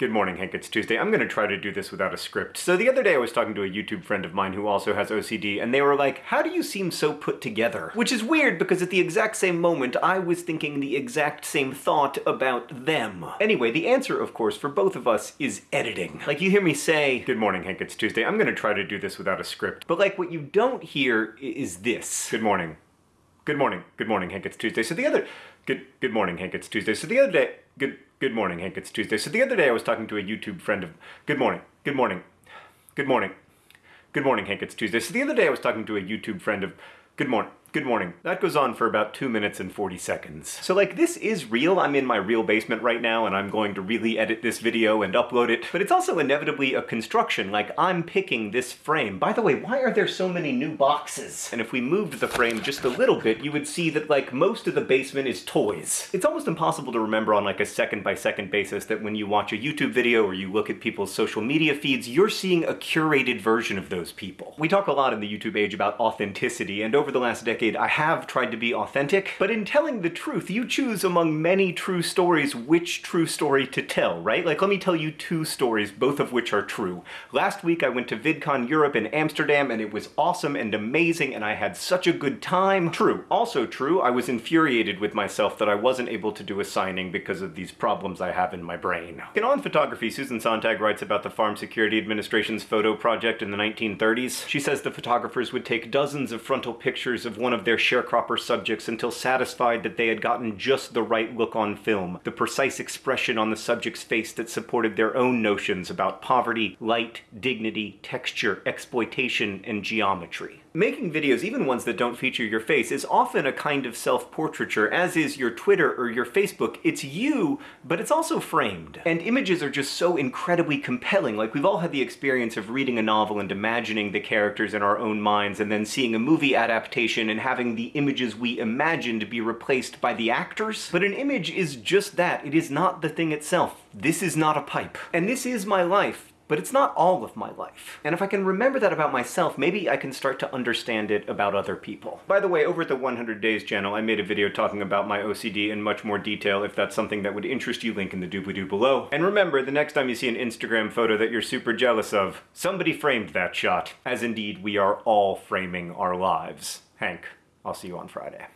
Good morning, Hank. It's Tuesday. I'm gonna try to do this without a script. So the other day I was talking to a YouTube friend of mine who also has OCD, and they were like, how do you seem so put together? Which is weird because at the exact same moment, I was thinking the exact same thought about them. Anyway, the answer, of course, for both of us is editing. Like you hear me say, Good morning, Hank. It's Tuesday. I'm gonna try to do this without a script. But like what you don't hear is this. Good morning. Good morning. Good morning, Hank. It's Tuesday. So the other good good morning, Hank. It's Tuesday. So the other day good good morning, Hank. It's Tuesday. So the other day I was talking to a YouTube friend of Good morning. Good morning. Good morning. Good morning, Hank. It's Tuesday. So the other day I was talking to a YouTube friend of Good morning. Good morning. That goes on for about 2 minutes and 40 seconds. So like this is real. I'm in my real basement right now and I'm going to really edit this video and upload it. But it's also inevitably a construction. Like I'm picking this frame. By the way, why are there so many new boxes? And if we moved the frame just a little bit, you would see that like most of the basement is toys. It's almost impossible to remember on like a second by second basis that when you watch a YouTube video or you look at people's social media feeds, you're seeing a curated version of those people. We talk a lot in the YouTube age about authenticity, and over the last decade I have tried to be authentic, but in telling the truth, you choose among many true stories which true story to tell, right? Like let me tell you two stories, both of which are true. Last week I went to VidCon Europe in Amsterdam and it was awesome and amazing and I had such a good time. True. Also true, I was infuriated with myself that I wasn't able to do a signing because of these problems I have in my brain. In On Photography, Susan Sontag writes about the Farm Security Administration's photo project in the 1930s. She says the photographers would take dozens of frontal pictures of one of their sharecropper subjects until satisfied that they had gotten just the right look on film, the precise expression on the subject's face that supported their own notions about poverty, light, dignity, texture, exploitation, and geometry. Making videos, even ones that don't feature your face, is often a kind of self-portraiture, as is your Twitter or your Facebook. It's you, but it's also framed. And images are just so incredibly compelling. Like, we've all had the experience of reading a novel and imagining the characters in our own minds, and then seeing a movie adaptation and having the images we imagined be replaced by the actors. But an image is just that. It is not the thing itself. This is not a pipe. And this is my life but it's not all of my life. And if I can remember that about myself, maybe I can start to understand it about other people. By the way, over at the 100 Days channel, I made a video talking about my OCD in much more detail if that's something that would interest you, link in the doobly-doo below. And remember, the next time you see an Instagram photo that you're super jealous of, somebody framed that shot. As indeed, we are all framing our lives. Hank, I'll see you on Friday.